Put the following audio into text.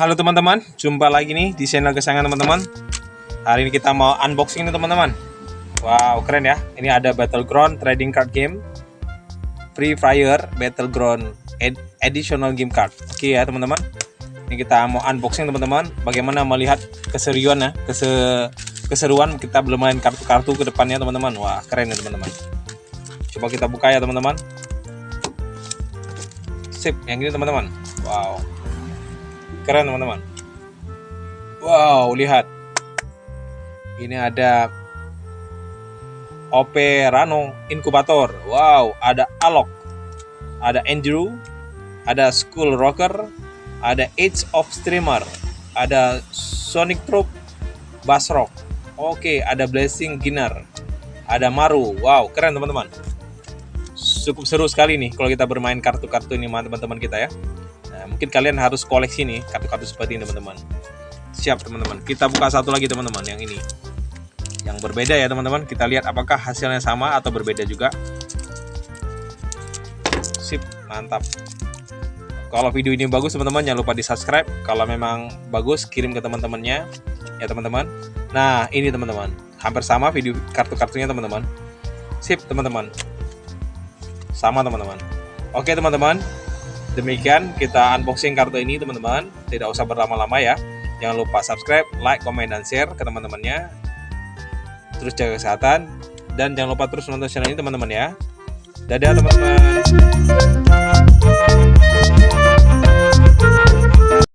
Halo teman-teman, jumpa lagi nih di channel kesayangan teman-teman. Hari ini kita mau unboxing nih teman-teman. Wow, keren ya. Ini ada Battleground Trading Card Game. Free Fire Battleground Ed Additional Game Card. Oke ya teman-teman. Ini kita mau unboxing teman-teman. Bagaimana melihat keseruan ya, kese keseruan kita belum main kartu-kartu ke depannya teman-teman. Wah, keren ya teman-teman. Coba kita buka ya teman-teman. Sip, yang ini teman-teman. Wow, keren teman-teman. Wow lihat. Ini ada OP Rano Inkubator wow ada Alok ada Andrew ada School Rocker ada Age of Streamer ada Sonic Troop Basrock. Oke ada Blessing Ginner ada Maru. Wow keren teman-teman. Cukup seru sekali nih kalau kita bermain kartu-kartu ini teman-teman kita ya mungkin kalian harus koleksi nih kartu-kartu seperti ini teman-teman. Siap teman-teman. Kita buka satu lagi teman-teman yang ini. Yang berbeda ya teman-teman. Kita lihat apakah hasilnya sama atau berbeda juga. Sip, mantap. Kalau video ini bagus teman-teman jangan lupa di subscribe. Kalau memang bagus kirim ke teman-temannya ya teman-teman. Nah ini teman-teman. Hampir sama video kartu-kartunya teman-teman. Sip teman-teman. Sama teman-teman. Oke teman-teman, Demikian kita unboxing kartu ini teman-teman. Tidak usah berlama-lama ya. Jangan lupa subscribe, like, komen, dan share ke teman-temannya. Terus jaga kesehatan. Dan jangan lupa terus nonton channel ini teman-teman ya. Dadah teman-teman.